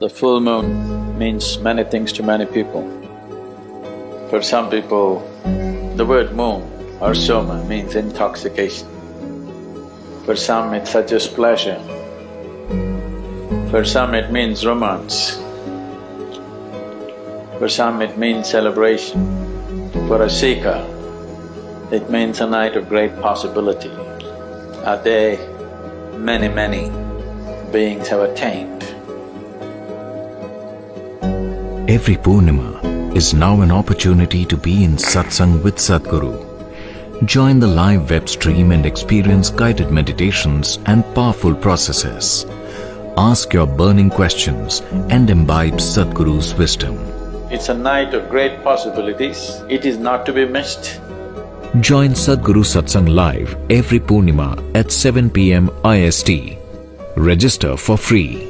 The full moon means many things to many people. For some people, the word moon or soma means intoxication. For some it suggests pleasure. For some it means romance. For some it means celebration. For a seeker, it means a night of great possibility, a day many, many beings have attained. Every Purnima is now an opportunity to be in satsang with Sadhguru. Join the live web stream and experience guided meditations and powerful processes. Ask your burning questions and imbibe Sadhguru's wisdom. It's a night of great possibilities, it is not to be missed. Join Sadhguru Satsang live every Purnima at 7 pm IST. Register for free.